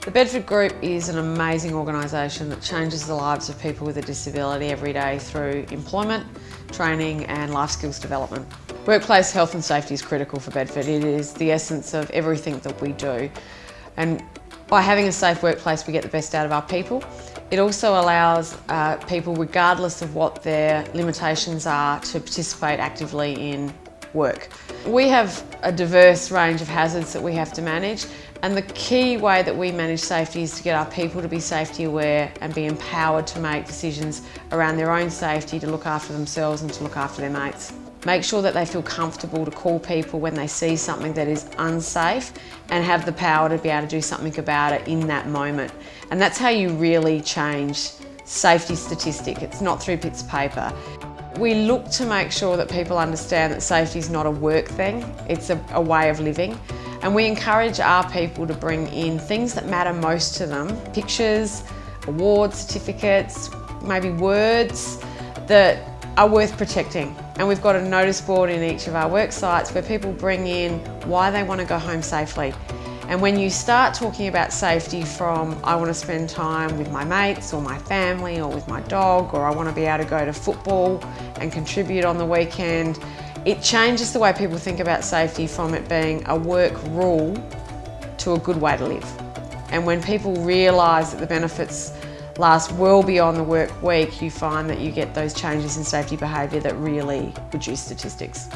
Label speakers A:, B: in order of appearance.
A: The Bedford Group is an amazing organisation that changes the lives of people with a disability every day through employment, training and life skills development. Workplace health and safety is critical for Bedford. It is the essence of everything that we do. And by having a safe workplace, we get the best out of our people. It also allows uh, people, regardless of what their limitations are, to participate actively in work. We have a diverse range of hazards that we have to manage and the key way that we manage safety is to get our people to be safety aware and be empowered to make decisions around their own safety, to look after themselves and to look after their mates. Make sure that they feel comfortable to call people when they see something that is unsafe and have the power to be able to do something about it in that moment. And that's how you really change safety statistic. It's not through bits of paper. We look to make sure that people understand that safety is not a work thing, it's a, a way of living. And we encourage our people to bring in things that matter most to them, pictures, awards, certificates, maybe words that are worth protecting. And we've got a notice board in each of our work sites where people bring in why they want to go home safely. And when you start talking about safety from I want to spend time with my mates or my family or with my dog or I want to be able to go to football and contribute on the weekend, it changes the way people think about safety from it being a work rule to a good way to live. And when people realise that the benefits last well beyond the work week, you find that you get those changes in safety behaviour that really reduce statistics.